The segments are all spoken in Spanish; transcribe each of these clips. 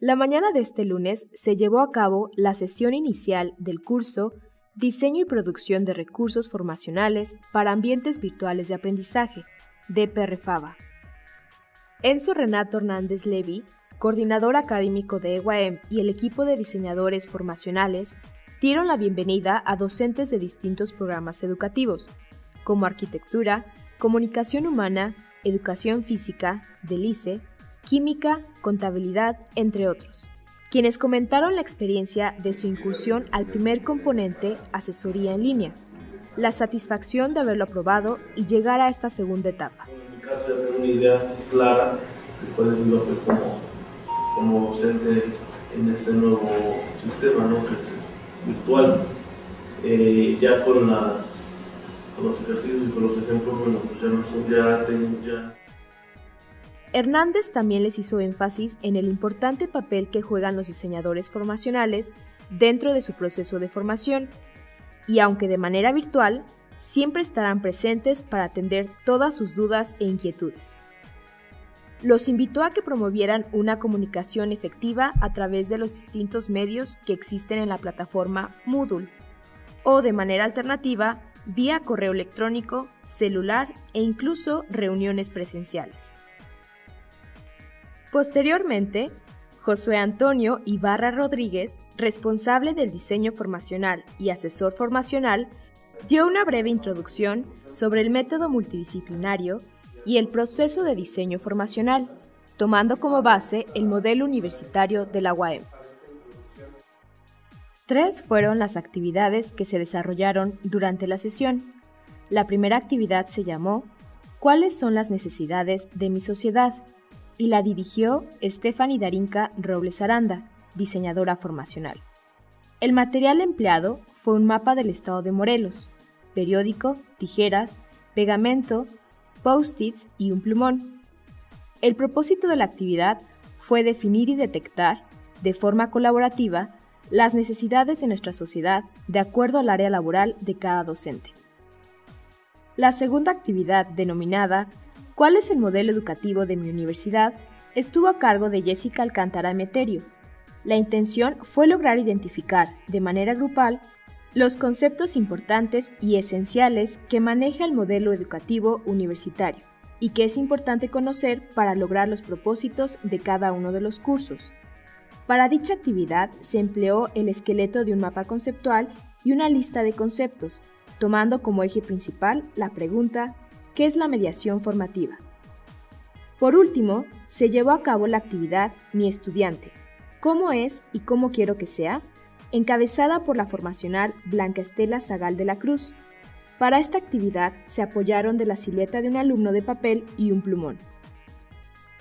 La mañana de este lunes se llevó a cabo la sesión inicial del curso Diseño y Producción de Recursos Formacionales para Ambientes Virtuales de Aprendizaje, DPRFABA. Enzo Renato Hernández Levy, coordinador académico de EWAEM y el equipo de diseñadores formacionales, dieron la bienvenida a docentes de distintos programas educativos, como arquitectura, comunicación humana, educación física, delice, química, contabilidad, entre otros, quienes comentaron la experiencia de su incursión al primer componente, asesoría en línea, la satisfacción de haberlo aprobado y llegar a esta segunda etapa. En mi caso ya tengo una idea clara de cuál es mi papel como, como docente en este nuevo sistema, ¿no? virtual. Eh, ya con, las, con los ejercicios y con los ejemplos, bueno, pues ya no son ya, tengo ya Hernández también les hizo énfasis en el importante papel que juegan los diseñadores formacionales dentro de su proceso de formación, y aunque de manera virtual, siempre estarán presentes para atender todas sus dudas e inquietudes. Los invitó a que promovieran una comunicación efectiva a través de los distintos medios que existen en la plataforma Moodle, o de manera alternativa, vía correo electrónico, celular e incluso reuniones presenciales. Posteriormente, Josué Antonio Ibarra Rodríguez, responsable del diseño formacional y asesor formacional, dio una breve introducción sobre el método multidisciplinario y el proceso de diseño formacional, tomando como base el modelo universitario de la UAM. Tres fueron las actividades que se desarrollaron durante la sesión. La primera actividad se llamó ¿Cuáles son las necesidades de mi sociedad? Y la dirigió Stephanie Darinka Robles Aranda, diseñadora formacional. El material empleado fue un mapa del estado de Morelos, periódico, tijeras, pegamento, post-its y un plumón. El propósito de la actividad fue definir y detectar, de forma colaborativa, las necesidades de nuestra sociedad de acuerdo al área laboral de cada docente. La segunda actividad, denominada ¿Cuál es el modelo educativo de mi universidad? estuvo a cargo de Jessica Alcántara Meterio. La intención fue lograr identificar, de manera grupal, los conceptos importantes y esenciales que maneja el modelo educativo universitario y que es importante conocer para lograr los propósitos de cada uno de los cursos. Para dicha actividad se empleó el esqueleto de un mapa conceptual y una lista de conceptos, tomando como eje principal la pregunta ¿Qué es la mediación formativa? Por último, se llevó a cabo la actividad Mi estudiante, ¿cómo es y cómo quiero que sea? encabezada por la formacional Blanca Estela Zagal de la Cruz. Para esta actividad se apoyaron de la silueta de un alumno de papel y un plumón.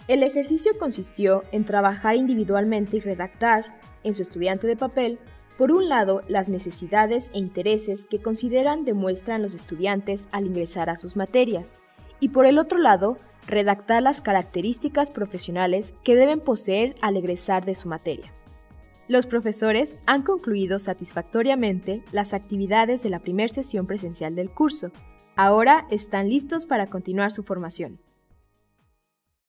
El ejercicio consistió en trabajar individualmente y redactar, en su estudiante de papel, por un lado, las necesidades e intereses que consideran demuestran los estudiantes al ingresar a sus materias, y por el otro lado, redactar las características profesionales que deben poseer al egresar de su materia. Los profesores han concluido satisfactoriamente las actividades de la primera sesión presencial del curso. Ahora están listos para continuar su formación.